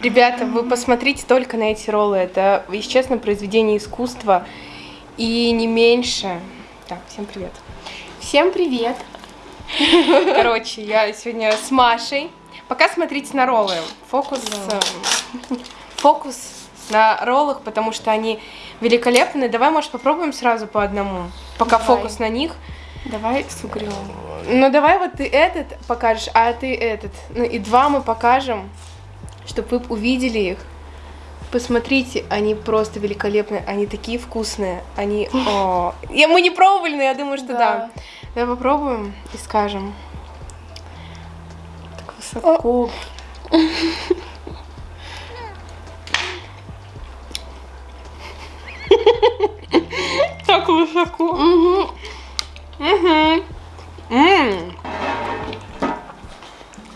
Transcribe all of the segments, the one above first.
Ребята, вы посмотрите только на эти роллы. Это, если честно, произведение искусства. И не меньше. Так, всем привет. Всем привет. Короче, я сегодня с Машей. Пока смотрите на роллы. Фокус, э, фокус на роллах, потому что они великолепны. Давай, может, попробуем сразу по одному, пока Давай. фокус на них. Давай с угрём. Ну давай вот ты этот покажешь, а ты этот. Ну и два мы покажем, чтобы вы увидели их. Посмотрите, они просто великолепные, они такие вкусные, они... О, я, мы не пробовали, но я думаю, что да. Да. Давай попробуем и скажем. Так высоко. Так высоко. Угу. Угу. М.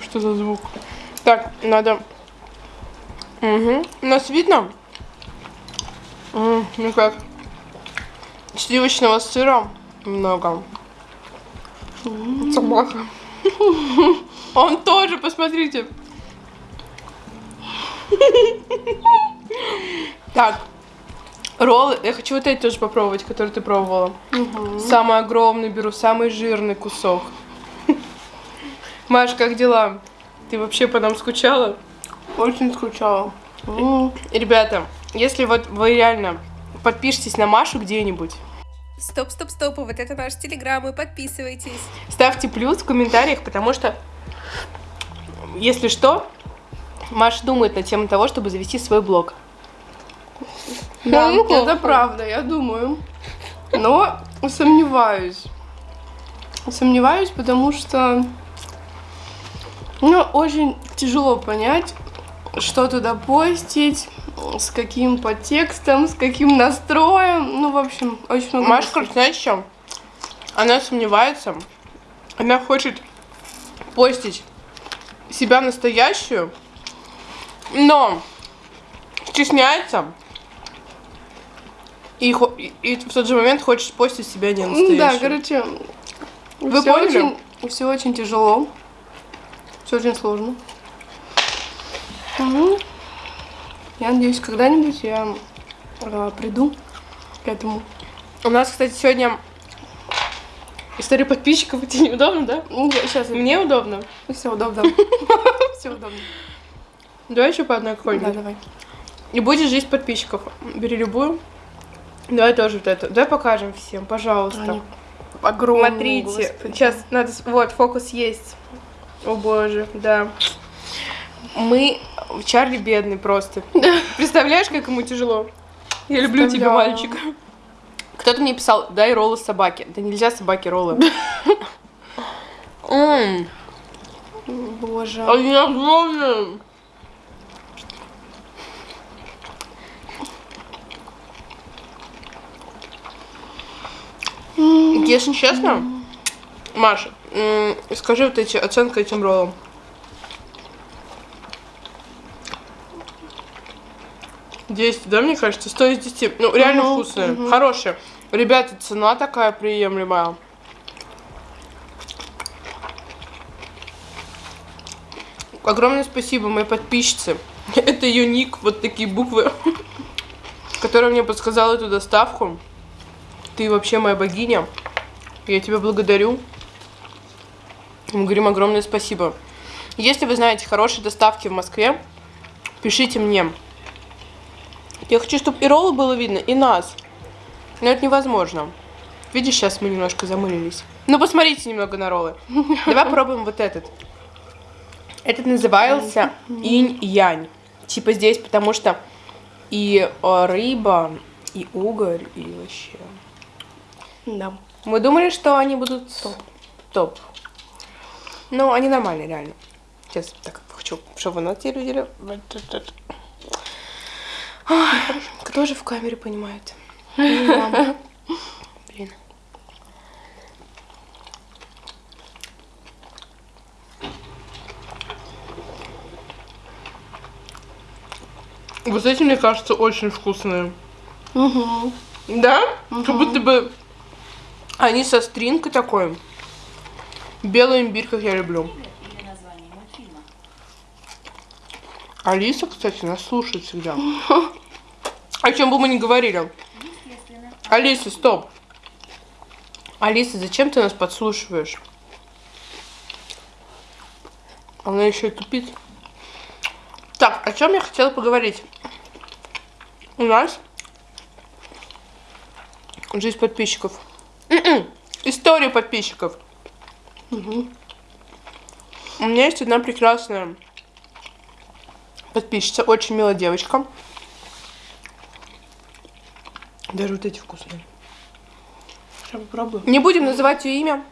Что за звук? Так, надо... Угу. Нас видно? Ну как? Сливочного сыра много. Собака. Он тоже, посмотрите. Так, роллы. Я хочу вот эти тоже попробовать, которые ты пробовала. Самый огромный беру, самый жирный кусок. Маш, как дела? Ты вообще по нам скучала? Очень скучала. М. Ребята, если вот вы реально подпишитесь на Машу где-нибудь, Стоп, стоп, стоп, вот это наш телеграм, и подписывайтесь. ставьте плюс в комментариях, потому что, если что, Маша думает на тему того, чтобы завести свой блог. Да, Ну, это правда, я думаю. Но сомневаюсь. Сомневаюсь, потому что ну, очень тяжело понять, что туда постить, с каким подтекстом, с каким настроем. Ну, в общем, очень много. Короче, знаешь что? Она сомневается. Она хочет постить себя настоящую, но стесняется. И- и в тот же момент хочет постить себя не Ну настоящую. Да, короче, Вы все поняли? очень, все очень тяжело, все очень сложно. Ну, я надеюсь, когда-нибудь я э, приду к этому. У нас, кстати, сегодня история подписчиков. Тебе неудобно, да? Сейчас Мне удобно. все удобно. Все удобно. Давай еще по одной Да, какой-нибудь. давай. И будет жизнь подписчиков. Бери любую. Давай тоже вот эту. Давай покажем всем, пожалуйста. Они огромные. Смотрите, господи. сейчас надо... Вот, фокус есть. О боже, да. Мы... Чарли бедный просто. Представляешь, как ему тяжело? Я люблю тебя, мальчик. Кто-то мне писал, дай роллы собаке. Да нельзя собаке роллы. Боже. Они огромные. Если честно, Маша, скажи вот эти оценка этим роллам. Десять, да, мне кажется? 100 из 10. Ну, реально Мгм, вкусные, мгм. хорошие. Ребята, цена такая приемлемая. Огромное спасибо моей подписчице. Это ее ник, вот такие буквы, которая мне подсказала эту доставку. Ты вообще моя богиня. Я тебя благодарю. Мы говорим огромное спасибо. Если вы знаете хорошие доставки в Москве, пишите мне. Я хочу, чтобы и роллы было видно, и нас. Но это невозможно. Видишь, сейчас мы немножко замылились. Ну, посмотрите немного на роллы. Давай попробуем вот этот. Этот назывался инь-янь. Типа здесь, потому что и э, рыба, и угорь, и вообще. Да. Мы думали, что они будут топ. Топ. Ну, они нормальные, реально. Сейчас так хочу, чтобы вы нас те видели. Вот этот. Ой, Кто же в камере понимает? Блин. Вот эти, мне кажется, очень вкусные. Угу. Да? Как будто бы они со стринкой такой. Белый имбирь, как я люблю. Алиса, кстати, нас слушает всегда. О чем бы мы ни говорили. Алиса, стоп. Алиса, зачем ты нас подслушиваешь? Она еще и тупит. Так, о чем я хотела поговорить? У нас жизнь подписчиков. М-м, История подписчиков. У меня есть одна прекрасная подписчица, очень милая девочка. Даже вот эти вкусные. Сейчас попробую. Не будем называть ее имя.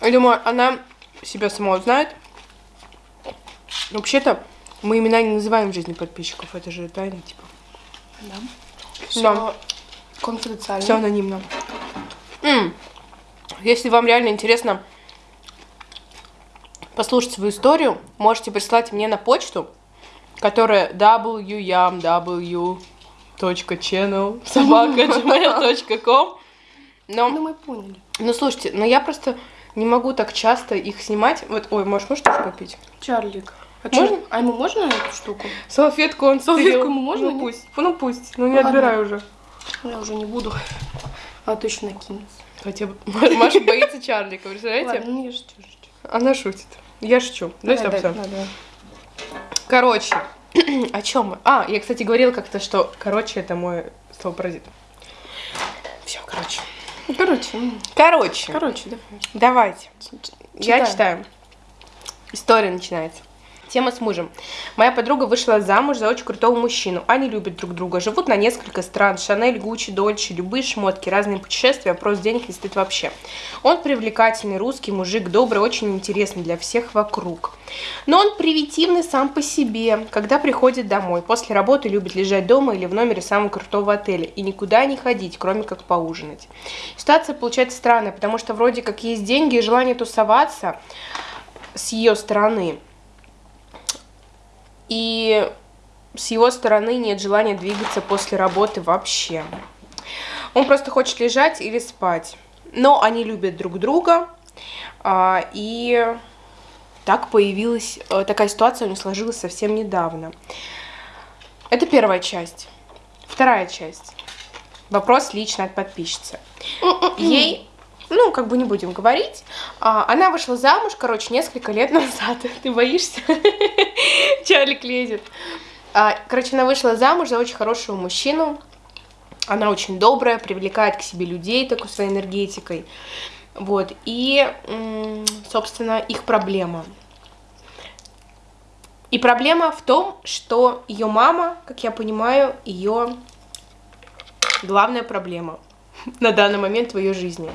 Я думаю, она себя сама узнает. Вообще-то мы имена не называем в жизни подписчиков. Это же тайна, типа. Да. Да. Все конфиденциально. Все анонимно. М. Если вам реально интересно послушать свою историю, можете прислать мне на почту, которая wyam.w.channel собака.gmail.com Но Ну, мы поняли. Ну слушайте, но я просто не могу так часто их снимать. Вот, ой, может, можешь тоже попить? Чарлик. А, Можно? а ему можно эту штуку? Салфетку он Салфетку стырил. ему можно, Ну пусть. Ну пусть. Ну не Ладно. отбирай уже. Я уже не буду. А то еще накинется. Хотя бы Маша боится Чарлика, представляете? Ладно, ну я шучу, шучу. Она шутит. Я шучу. Дай Давай, стоп, да, стоп. да, да. Короче, о чем мы? А, я, кстати, говорила как-то, что короче это мой словопаразит. Все, короче. Ну, Короче, Короче, короче, давай. давайте. Я Читаем. читаю. История начинается. Тема с мужем. Моя подруга вышла замуж за очень крутого мужчину. Они любят друг друга, живут на несколько стран. Шанель, Гуччи, Дольче, любые шмотки, разные путешествия, вопрос денег не стоит вообще. Он привлекательный, русский мужик, добрый, очень интересный для всех вокруг. Но он привитивный сам по себе. Когда приходит домой, после работы любит лежать дома или в номере самого крутого отеля и никуда не ходить, кроме как поужинать. Ситуация получается странная, потому что вроде как есть деньги и желание тусоваться с ее стороны. И с его стороны нет желания двигаться после работы вообще. Он просто хочет лежать или спать. Но они любят друг друга. а, И так появилась, э, такая ситуация у них сложилась совсем недавно. Это первая часть. Вторая часть. Вопрос лично от подписчицы. Ей, ну, как бы не будем говорить, а, она вышла замуж, короче, несколько лет назад. Ты боишься? Чарлик лезет. А, Короче, она вышла замуж за очень хорошего мужчину. Она очень добрая, привлекает к себе людей такой своей энергетикой. Вот. И, собственно, их проблема. И проблема в том, что ее мама, как я понимаю, ее главная проблема на данный момент в ее жизни.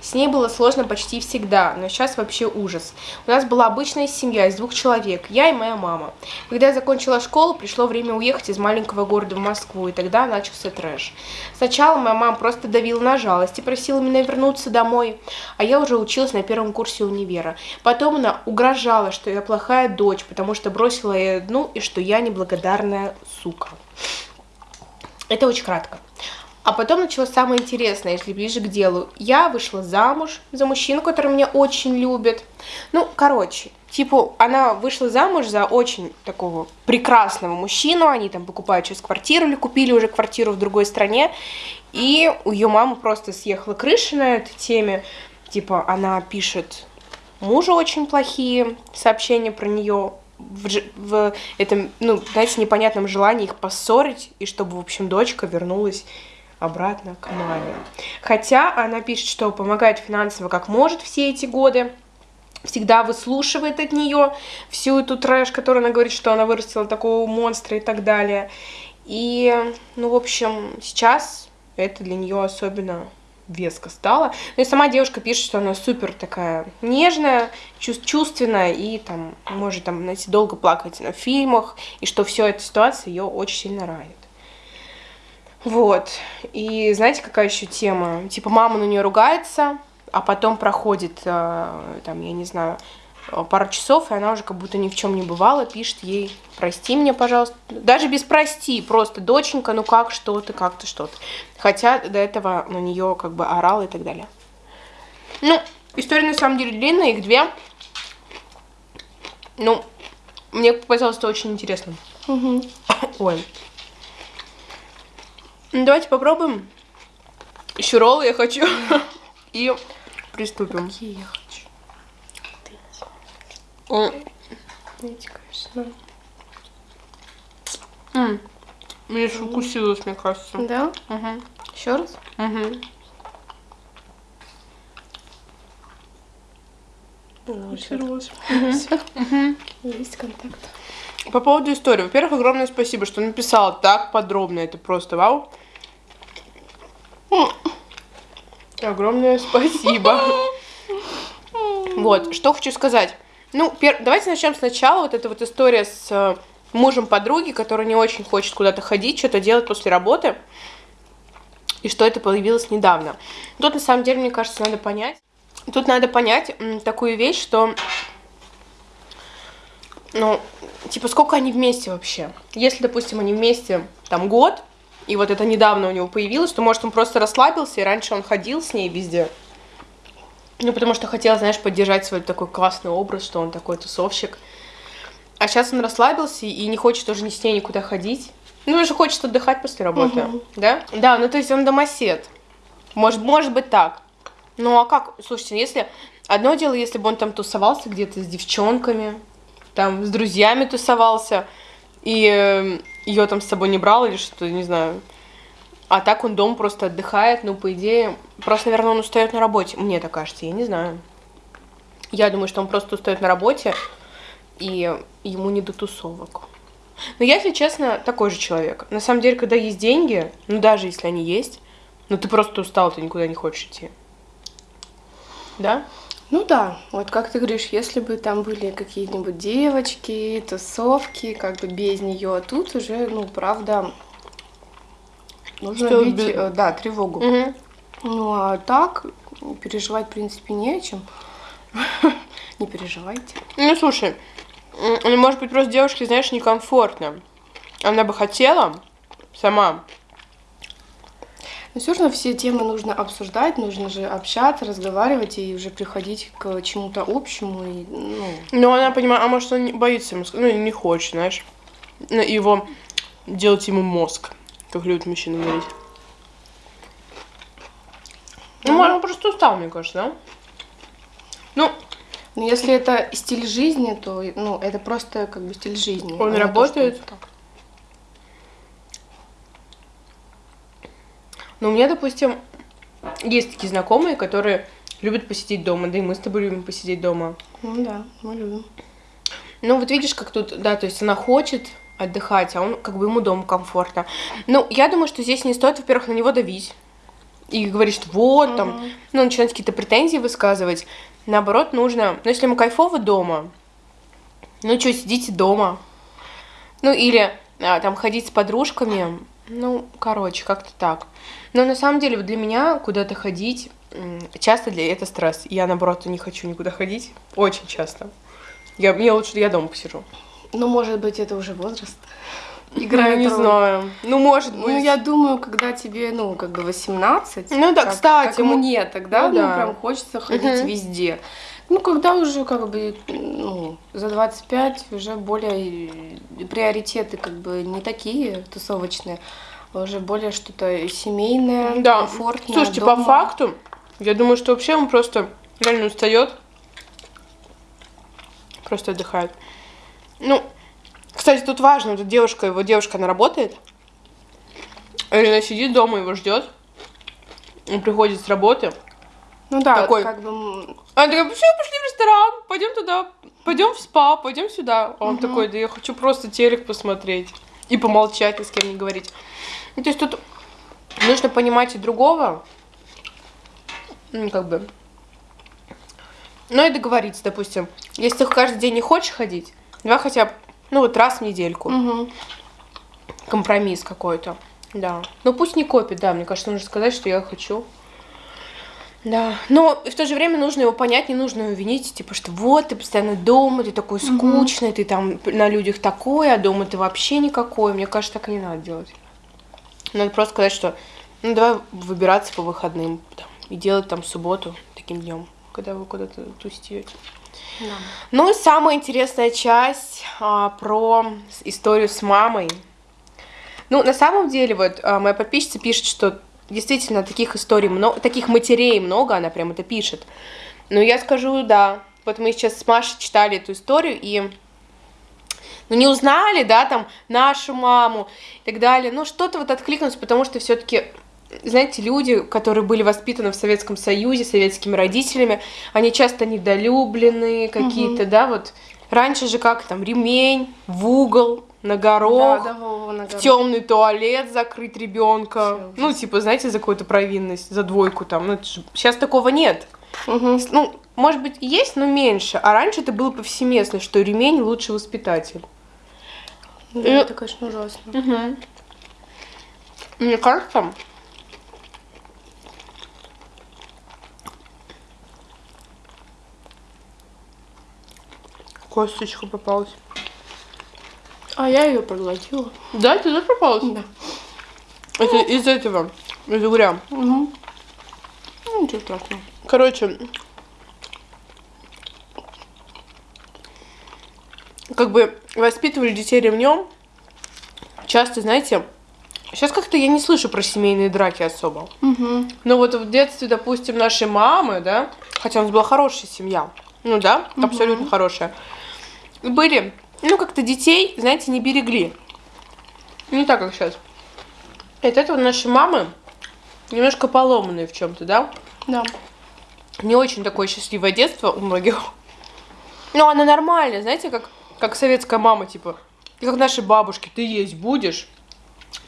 С ней было сложно почти всегда, но сейчас вообще ужас. У нас была обычная семья из двух человек, я и моя мама. Когда я закончила школу, пришло время уехать из маленького города в Москву, и тогда начался трэш. Сначала моя мама просто давила на жалость и просила меня вернуться домой, а я уже училась на первом курсе универа. Потом она угрожала, что я плохая дочь, потому что бросила ее одну, и что я неблагодарная сука. Это очень кратко. А потом началось самое интересное, если ближе к делу. Я вышла замуж за мужчину, который меня очень любит. Ну, короче, типа, она вышла замуж за очень такого прекрасного мужчину. Они там покупают сейчас квартиру или купили уже квартиру в другой стране. И у ее мамы просто съехала крыша на этой теме. Типа, она пишет мужу очень плохие сообщения про нее в, в этом, ну, знаете, непонятном желании их поссорить, и чтобы, в общем, дочка вернулась обратно к маме. Хотя она пишет, что помогает финансово как может все эти годы, всегда выслушивает от нее всю эту трэш, которую она говорит, что она вырастила такого монстра и так далее. И, ну, в общем, сейчас это для нее особенно веско стало. Ну и сама девушка пишет, что она супер такая нежная, чувс- чувственная и там может там, знаете, долго плакать на фильмах, и что все эта ситуация ее очень сильно ранит. Вот. И знаете, какая еще тема? Типа мама на нее ругается, а потом проходит, э, там, я не знаю, э, пару часов, и она уже как будто ни в чем не бывала, пишет ей, прости меня, пожалуйста. Даже без прости, просто доченька, ну как, что ты, как ты, что ты. Хотя до этого на нее как бы орал и так далее. Ну, история на самом деле длинная, их две. Ну, мне показалось это очень интересным. Угу. Ой. Давайте попробуем. Еще роллы я хочу. И приступим. Какие я хочу. Эти, конечно. м. Мне же укусилось, мне кажется. Да? Мгм. Еще раз? Мгм. Укусилась. Есть контакт. По поводу истории. Во-первых, огромное спасибо, что написала так подробно. Это просто вау. Огромное спасибо. Вот, что хочу сказать. Ну, пер- давайте начнем сначала. Вот эта вот история с э, мужем подруги, который не очень хочет куда-то ходить, что-то делать после работы. И что это появилось недавно. Тут, на самом деле, мне кажется, надо понять. Тут надо понять такую вещь, что ну, типа, сколько они вместе вообще? Если, допустим, они вместе там год, и вот это недавно у него появилось, то, может, он просто расслабился, и раньше он ходил с ней везде. Ну, потому что хотел, знаешь, поддержать свой такой классный образ, что он такой тусовщик. А сейчас он расслабился и не хочет тоже ни с ней никуда ходить. Ну, уже хочет отдыхать после работы, Мгм. да? Да, ну, то есть он домосед. Может, может быть так. Ну, а как? Слушайте, если... Одно дело, если бы он там тусовался где-то с девчонками, там с друзьями тусовался, и ее там с собой не брал или что-то, не знаю. А так он дома просто отдыхает, ну, по идее, просто, наверное, он устает на работе. Мне так кажется, я не знаю. Я думаю, что он просто устает на работе, и ему не до тусовок. Но я, если честно, такой же человек. На самом деле, когда есть деньги, ну, даже если они есть, ну, ты просто устал, ты никуда не хочешь идти. Да? Ну да, вот как ты говоришь, если бы там были какие-нибудь девочки, тусовки, как бы без нее, тут уже, ну, правда, нужно Что бить, э, да, тревогу. Угу. Ну а так переживать, в принципе, не о чем. Не переживайте. Ну, слушай, может быть, просто девушке, знаешь, некомфортно. Она бы хотела сама. Но все равно все темы нужно обсуждать, нужно же общаться, разговаривать и уже приходить к чему-то общему. И, ну, Но она понимает, а может, он боится ему сказать, ну, не хочет, знаешь. Ну, его делать ему мозг, как любят мужчины говорить. Ну, Ну. он просто устал, мне кажется, да? Ну, но если это стиль жизни, то ну, это просто как бы стиль жизни. Он а работает? так. Ну, у меня, допустим, есть такие знакомые, которые любят посидеть дома, да и мы с тобой любим посидеть дома. Ну да, мы любим. Ну, вот видишь, как тут, да, то есть она хочет отдыхать, а он, как бы, ему дома комфортно. Ну, я думаю, что здесь не стоит, во-первых, на него давить. И говорить, что вот, там, Мгм. ну, начинать какие-то претензии высказывать. Наоборот, нужно, ну, если ему кайфово дома, ну, что, сидите дома. Ну, или а, там ходить с подружками, ну, короче, как-то так. Но на самом деле, вот для меня куда-то ходить, часто для это стресс. Я, наоборот, не хочу никуда ходить, очень часто. Я, мне лучше, я дома посижу. Ну, может быть, это уже возраст. Играю, не роль. знаю. Ну, может быть. Ну, я думаю, когда тебе, ну, как бы 18. Ну да, как- кстати, Как мне тогда, Ну ну, да. прям хочется ходить Мгм. везде. Ну, когда уже, как бы, ну, за 25 уже более э, приоритеты, как бы, не такие тусовочные, а уже более что-то семейное, Да. комфортное. Слушайте, дома. по факту, я думаю, что вообще он просто реально устает. Просто отдыхает. Ну, кстати, тут важно, вот эта девушка, его девушка, она работает. Или она сидит дома, его ждет. Он приходит с работы. Ну да, такой. как бы, Она такая, все, пошли в ресторан, пойдем туда, пойдем в спа, пойдем сюда. А он такой, да я хочу просто телек посмотреть и помолчать, ни с кем не говорить. Ну, то есть тут нужно понимать и другого, ну, как бы. Ну и договориться, допустим. Если ты каждый день не хочешь ходить, давай хотя бы, ну вот раз в недельку. мгм. Компромисс какой-то. Да. Ну пусть не копит, да, мне кажется, нужно сказать, что я хочу. Да. Но в то же время нужно его понять, не нужно его винить, типа, что вот ты постоянно дома, ты такой скучный, ты там на людях такой, а дома ты вообще никакой. Мне кажется, так и не надо делать. Надо просто сказать, что ну давай выбираться по выходным там, и делать там субботу таким днем, когда вы куда-то тусите. Да. Ну и самая интересная часть а, про историю с мамой. Ну, на самом деле, вот а, моя подписчица пишет, что действительно таких историй много, таких матерей много, она прям это пишет. Но я скажу, да. Вот мы сейчас с Машей читали эту историю и ну, не узнали, да, там, нашу маму и так далее. Ну, что-то вот откликнулось, потому что все-таки, знаете, люди, которые были воспитаны в Советском Союзе, советскими родителями, они часто недолюбленные какие-то, да, вот. Раньше же как там, ремень в угол, на горох, Да, да, Вова, на в горох. темный туалет закрыть ребенка. Ну, типа, знаете, за какую-то провинность, за двойку там. Ну, сейчас такого нет. Мгм. Ну, может быть, и есть, но меньше. А раньше это было повсеместно, что ремень лучший воспитатель. Да, Э, это, конечно, ужасно. Мне кажется, косточка попалась. А я ее проглотила. Да, ты тоже попалась? Да. Это из этого, из угря. Угу. Ну, ничего страшного. Короче, как бы воспитывали детей ремнем. Часто, знаете, сейчас как-то я не слышу про семейные драки особо. Угу. Но вот в детстве, допустим, нашей мамы, да, хотя у нас была хорошая семья, ну да, абсолютно хорошая, были, ну как-то детей, знаете, не берегли. Не так, как сейчас. И от этого наши мамы немножко поломанные в чем-то, да? Да. Не очень такое счастливое детство у многих. Но оно нормально, знаете, как, как советская мама, типа, и как наши бабушки, ты есть будешь.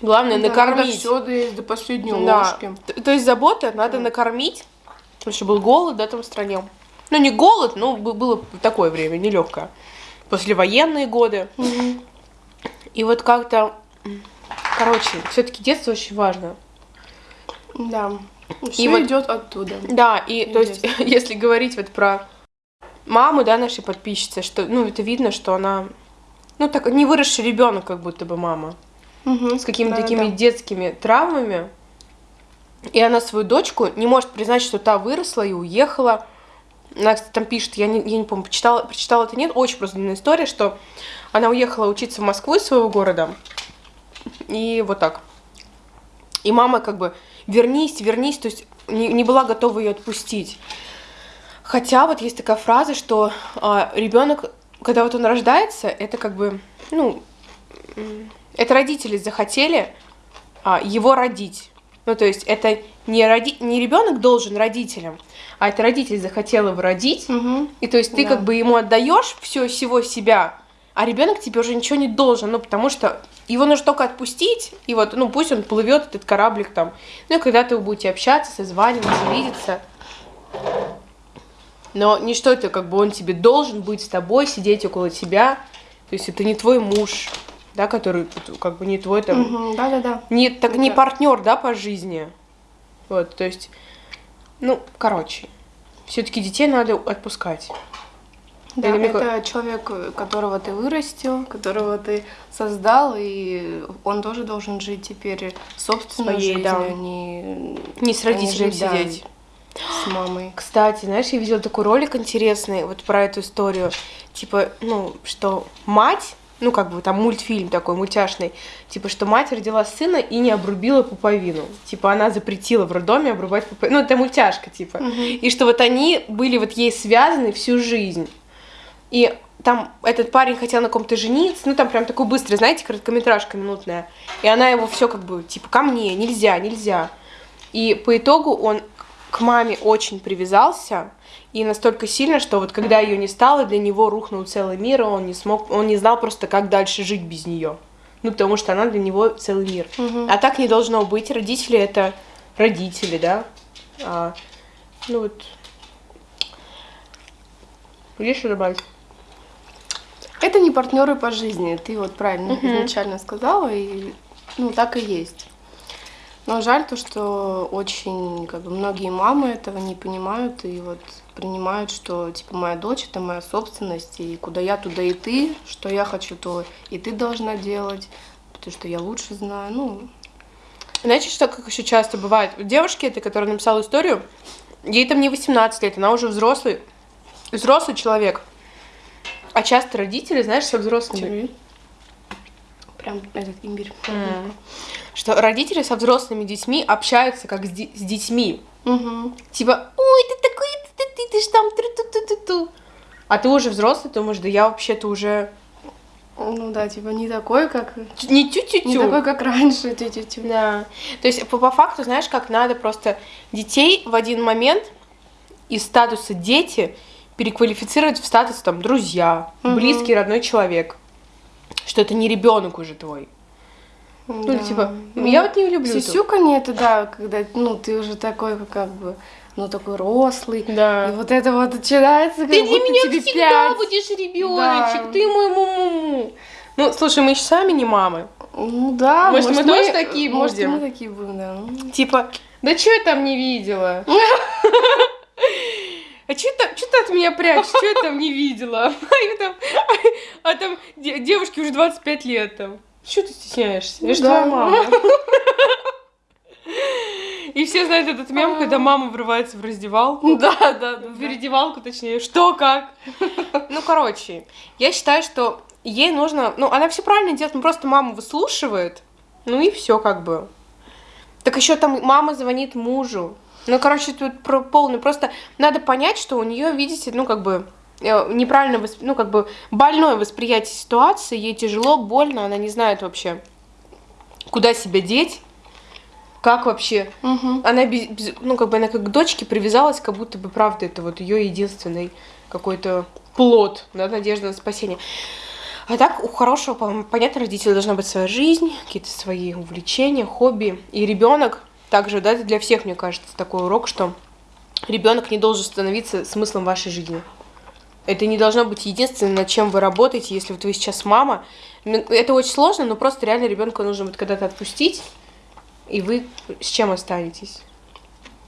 Главное накормить. все доесть до последней Да. ложки. Т- То есть забота, надо накормить. Потому что был голод, да, там в стране. Ну, не голод, но бы- было такое время, нелегкое. Послевоенные годы. И вот как-то, короче, все-таки детство очень важно. Да. Все вот- идет оттуда. Да, и то есть, Интересно. если говорить вот про маму, да, нашей подписчицы, что, ну, это видно, что она, ну, так, не выросший ребенок, как будто бы мама, Мгм. с какими-то Да, такими да. детскими травмами. И она свою дочку не может признать, что та выросла и уехала. Она, кстати, там пишет, я не, я не помню, почитала, прочитала это нет, очень просто длинная история, что она уехала учиться в Москву из своего города. И вот так. И мама как бы, вернись, вернись, то есть не, не была готова ее отпустить. Хотя вот есть такая фраза, что ребенок, когда вот он рождается, это как бы, ну, это родители захотели а, его родить. Ну, то есть это не, роди... не ребенок должен родителям, а это родитель захотел его родить. Мгм. И то есть ты Да. как бы ему отдаешь все всего себя, а ребенок тебе уже ничего не должен, ну потому что его нужно только отпустить, и вот, ну пусть он плывет этот кораблик там. Ну и когда-то вы будете общаться, созваниваться, видеться. Но не что это, как бы он тебе должен быть с тобой, сидеть около тебя. То есть это не твой муж, да, который как бы не твой там Мгм. Да-да-да. не, так, не Да. партнер, да, по жизни. Вот, то есть, ну, короче, все-таки детей надо отпускать. Да, Или это человек, которого ты вырастил, которого ты создал, и он тоже должен жить теперь собственной жизнью, да. а не Не с родителем жить, да, сидеть. с мамой. Кстати, знаешь, я видела такой ролик интересный вот про эту историю. Типа, ну, что мать, ну, как бы там мультфильм такой мультяшный, типа, что мать родила сына и не обрубила пуповину. Типа, она запретила в роддоме обрубать пуповину. Ну, это мультяшка, типа. И что вот они были вот ей связаны всю жизнь. И там этот парень хотел на ком-то жениться, ну там прям такой быстрый, знаете, короткометражка минутная. И она его все как бы, типа, ко мне, нельзя, нельзя. И по итогу он к маме очень привязался, и настолько сильно, что вот когда ее не стало, для него рухнул целый мир, и он не смог, он не знал просто, как дальше жить без нее. Ну, потому что она для него целый мир. А так не должно быть. Родители это родители, да. А, ну вот. Есть что добавить? Это не партнеры по жизни, ты вот правильно изначально сказала, и ну так и есть. Но жаль то, что очень как бы многие мамы этого не понимают и вот принимают, что типа моя дочь это моя собственность, и куда я, туда и ты, что я хочу, то и ты должна делать, потому что я лучше знаю. Ну, Знаете, что как еще часто бывает? У девушки этой, которая написала историю, ей там не 18 лет, она уже взрослый взрослый человек, а часто родители, знаешь, со взрослыми, Тебе. Прям этот имбирь. М. что родители со взрослыми детьми общаются как с, де- с детьми. Мгм. Типа, ой, ты такой, ты, ты, ты, ты ж там, тру-ту-ту-ту-ту. А ты уже взрослый, ты думаешь, да я вообще-то уже Ну да, типа не такой, как... не Не тю-тю-тю. такой, как раньше. тю-тю-тю. Да. То есть по, по факту, знаешь, как надо просто детей в один момент из статуса дети переквалифицировать в статус там друзья, Мгм. близкий родной человек. Что это не ребенок уже твой. Ну, Да. типа, Ну, я вот не люблю. Сисюканье это, да, когда, ну, ты уже такой, как бы, ну, такой рослый. И Да. вот это вот начинается, как Ты для меня тебе всегда пять. будешь ребеночек, Да. ты мой муму. Ну, слушай, мы еще сами не мамы. Ну да, Может, мы тоже такие Может, будем? мы такие будем, да. Типа, да что я там не видела? А что ты, чё ты от меня прячешь? Что я там не видела? А, я там, а там де- девушке уже 25 лет там. Что ты стесняешься? Я же Да. мама. И все знают этот мем, когда мама врывается в раздевалку. Да, да, да. В передевалку, точнее. Что, как? Ну, короче, я считаю, что ей нужно... Ну, она все правильно делает, ну, просто маму выслушивает. Ну и все как бы. Так еще там мама звонит мужу. Ну, короче, тут про- полный. Просто надо понять, что у нее, видите, ну, как бы э, неправильно, восп- ну, как бы больное восприятие ситуации, ей тяжело, больно, она не знает вообще, куда себя деть, как вообще Мгм. она без, ну как бы она как к дочке привязалась, как будто бы правда это вот ее единственный какой-то плод, да, надежда на спасение. А так у хорошего, по- понятно, родителя должна быть своя жизнь, какие-то свои увлечения, хобби. И ребенок также, да, это для всех, мне кажется, такой урок, что ребенок не должен становиться смыслом вашей жизни. Это не должно быть единственным, над чем вы работаете, если вот вы сейчас мама. Это очень сложно, но просто реально ребенка нужно вот когда-то отпустить, и вы с чем останетесь?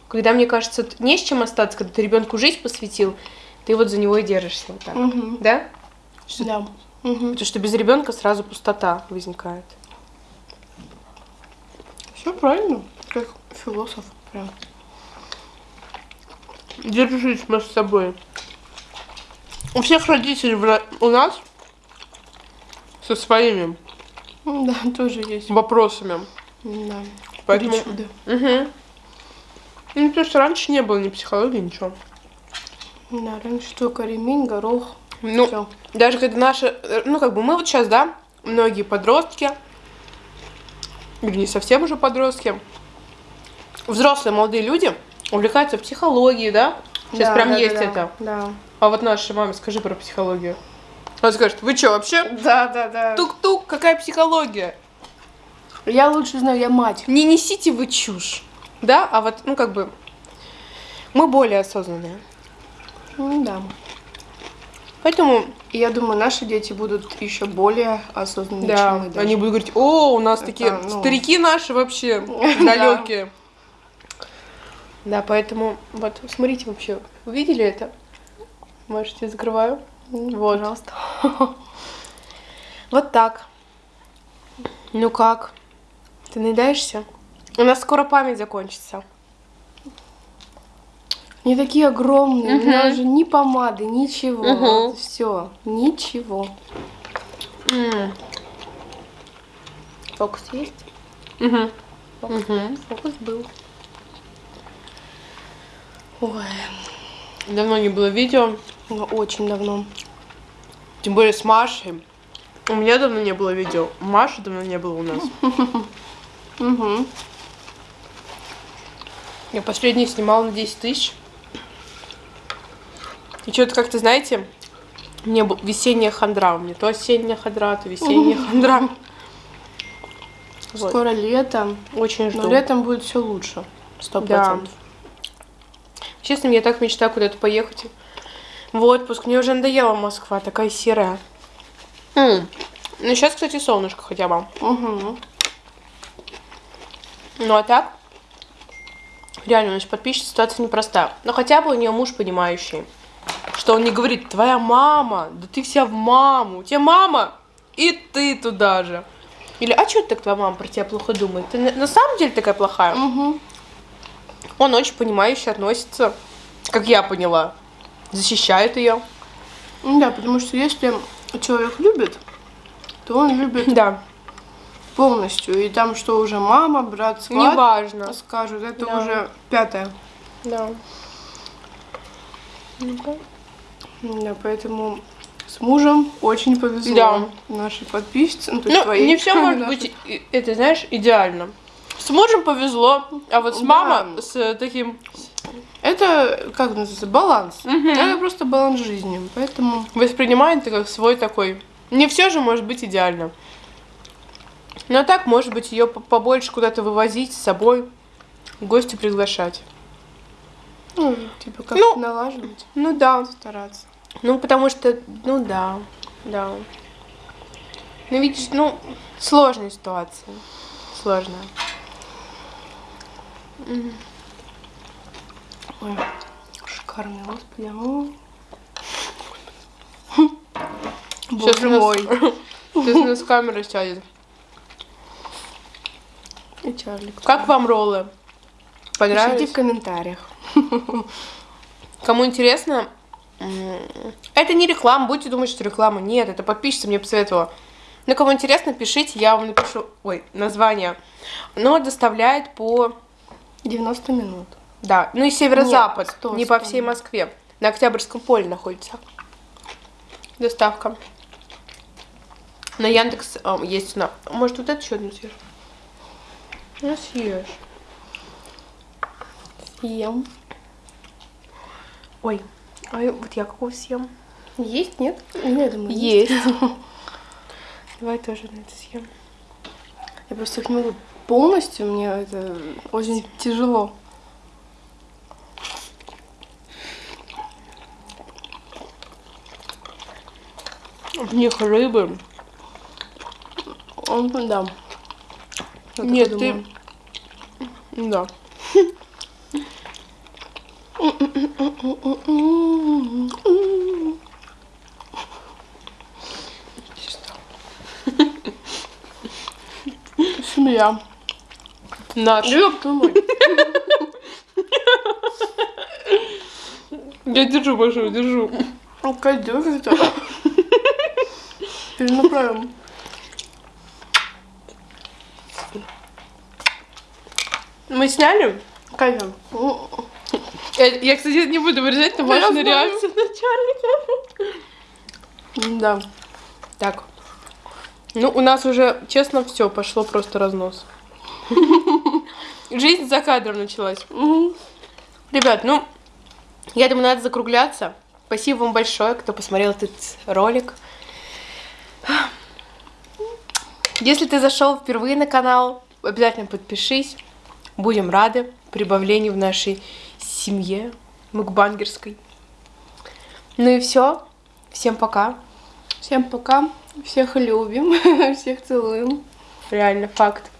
Когда, мне кажется, не с чем остаться, когда ты ребенку жизнь посвятил, ты вот за него и держишься вот так. Мгм. Да? Да. Мгм. Потому что без ребенка сразу пустота возникает. Все правильно. Как философ. Прям. Держись мы с собой. У всех родителей в у нас со своими Да, тоже есть. вопросами. Да. Поэтому... Причуды. Угу. Ну, потому что раньше не было ни психологии, ничего. Да, раньше только ремень, горох. Ну, Всё. даже когда наши, ну, как бы мы вот сейчас, да, многие подростки, или не совсем уже подростки, взрослые молодые люди увлекаются психологией, да? Сейчас Да, прям да, есть да, это. Да. А вот нашей маме скажи про психологию. Она скажет, вы что, вообще? Да, да, да. Тук-тук, какая психология? Я лучше знаю, я мать. Не несите вы чушь. Да? А вот, ну, как бы, мы более осознанные. М, Да. Поэтому, И я думаю, наши дети будут еще более осознанные, да, чем мы даже. они будут говорить, о, у нас Это, такие ну. старики наши вообще далекие. Да, поэтому, вот, смотрите вообще, вы видели это? Можете, закрываю. Вот. Пожалуйста. Вот так. Ну как? Ты наедаешься? У нас скоро память закончится. Они такие огромные, у меня уже ни помады, ничего. Мгм. Все, ничего. М. Фокус есть? Мгм. Мгм. Фокус был. Ой, Давно не было видео. ну, очень давно. Тем более с Машей. У меня давно не было видео. Маши давно не было у нас. Угу. Я последний снимала на 10 тысяч. И что-то как-то, знаете, мне весенняя хандра. У меня то осенняя хандра, то весенняя хандра. Вот. Скоро лето, Очень жду. но летом будет все лучше. Сто Да. Честно, я так мечтаю куда-то поехать. В отпуск. Мне уже надоела Москва, такая серая. М. Ну, сейчас, кстати, солнышко хотя бы. Угу. Ну, а так, реально, у нас подписчица ситуация непростая. Но хотя бы у нее муж понимающий. Что он не говорит, твоя мама, да ты вся в маму. У тебя мама, и ты туда же. Или, а что так твоя мама про тебя плохо думает? Ты на, на самом деле такая плохая? Угу. Он очень понимающе относится, как я поняла. защищает ее. Ну Да, потому что если человек любит, то он любит Да, полностью. И там что уже мама, брат, сват неважно. скажут, это Да. уже пятое. Да. Ну-ка. Да, поэтому с мужем очень повезло Да. нашей подписчице. Ну, Ну, твоей, не все может нашей. быть, это, знаешь, идеально. С мужем повезло, а вот с Да. мамой, с таким... Это, как называется, баланс. Мгм. Это просто баланс жизни. Поэтому Воспринимает это как свой такой... Не все же может быть идеально. Но так, может быть, ее побольше куда-то вывозить с собой, гости приглашать. ну, типа как Ну. налаживать, Ну да. стараться. Ну, потому что, ну да, да. Ну, видишь, ну, сложная ситуация. Сложная. Ой, шикарный, господи. ну. Сейчас Боже нас- мой. Сейчас у нас камера сядет. И Чарли. Как вам роллы? Пишите Понравились? в комментариях. Кому интересно, это не реклама, будете думать, что реклама. Нет, это подписчица мне посоветовала. Но кому интересно, пишите, я вам напишу, ой, название. Но доставляет по, 90 минут. да, ну и северо-запад, Нет, сто, не по всей Москве. На Октябрьском поле находится. Доставка. На Яндекс а, есть на... Может, вот это еще одну съешь? Ну, съешь. Съем. Ой, а вот я какого съем? Есть, нет? Ну, я думаю, Есть. Давай тоже на это съем. Я просто их не могу полностью, мне это очень тяжело. В них рыбы. Он, да. Я Нет, ты... Да. Семья. Наш. Ёб твою мать. Я держу большую, держу. Пойдёшь это? Перенаправим. Мы сняли? Кайфом. Я, я, кстати, не буду вырезать, но знаю. реакция начальника. Да. Так. Ну, у нас уже, честно, все, пошло просто разнос. Жизнь за кадром началась. Мгм. Ребят, ну, я думаю, надо закругляться. Спасибо вам большое, кто посмотрел этот ролик. Если ты зашел впервые на канал, обязательно подпишись. Будем рады прибавлению в нашей семье мукбангерской. Ну и все. Всем пока. Всем пока. Всех любим. Всех целуем. Реально факт.